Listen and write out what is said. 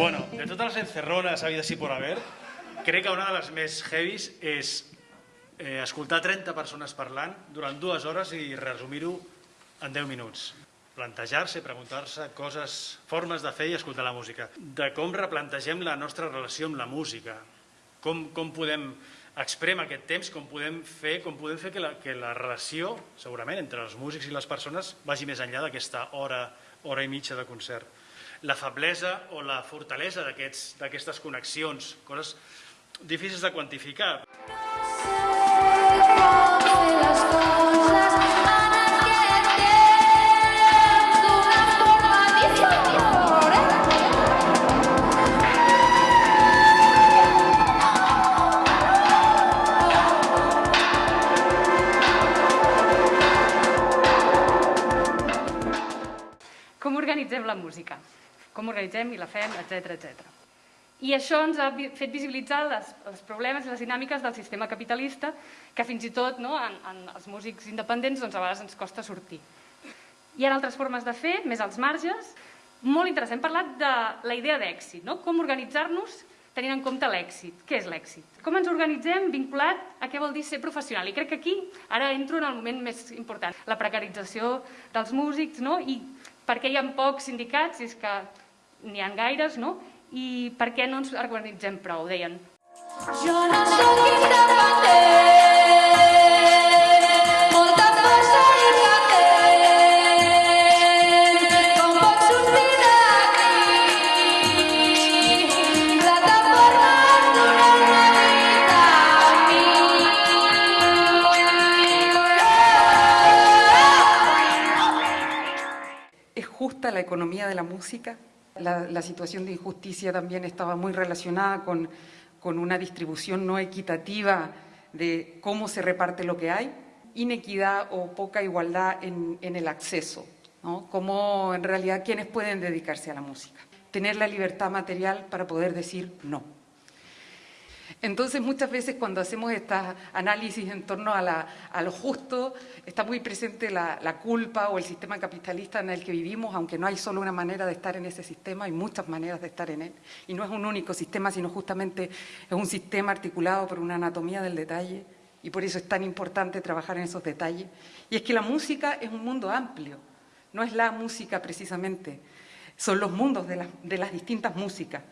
Bueno, de totes les encerrones havides i por haver, crec que una de les més heavies és eh, escoltar 30 persones parlant durant dues hores i resumir-ho en 10 minuts. Plantejar-se, preguntar-se coses, formes de fer i escoltar la música. De com replantegem la nostra relació amb la música. Com, com podem exprem aquest temps, com podem fer, com podem fer que, la, que la relació, segurament, entre els músics i les persones vagi més enllà d'aquesta hora, hora i mitja de concert la feblesa o la fortalesa d'aquestes aquest, connexions, coses difícils de quantificar. Com organitzem la música? Com organitzem i la fem, etc etc. I això ens ha fet visibilitzar les, els problemes i les dinàmiques del sistema capitalista que fins i tot no, en, en els músics independents doncs, a vegades ens costa sortir. Hi ha altres formes de fer, més als marges. Molt interessant, hem parlat de la idea d'èxit, no? com organitzar-nos tenint en compte l'èxit. Què és l'èxit? Com ens organitzem vinculat a què vol dir ser professional? I crec que aquí ara entro en el moment més important, la precarització dels músics, no? i per què hi ha pocs sindicats, és que n'hi ha gaires, no? I per què no ens organitzem prou, deien. Jo no sóc independent justa la economía de la música. La, situación de injusticia también estaba muy relacionada con, con una distribución no equitativa de cómo se reparte lo que hay, inequidad o poca igualdad en, en el acceso, ¿no? Cómo en realidad quienes pueden dedicarse a la música. Tener la libertad material para poder decir no. Entonces, muchas veces cuando hacemos estos análisis en torno a, lo justo, está muy presente la, culpa o el sistema capitalista en el que vivimos, aunque no hay solo una manera de estar en ese sistema, hay muchas maneras de estar en él. Y no es un único sistema, sino justamente es un sistema articulado por una anatomía del detalle, y por eso es tan importante trabajar en esos detalles. Y es que la música es un mundo amplio, no es la música precisamente, son los mundos de las distintas músicas.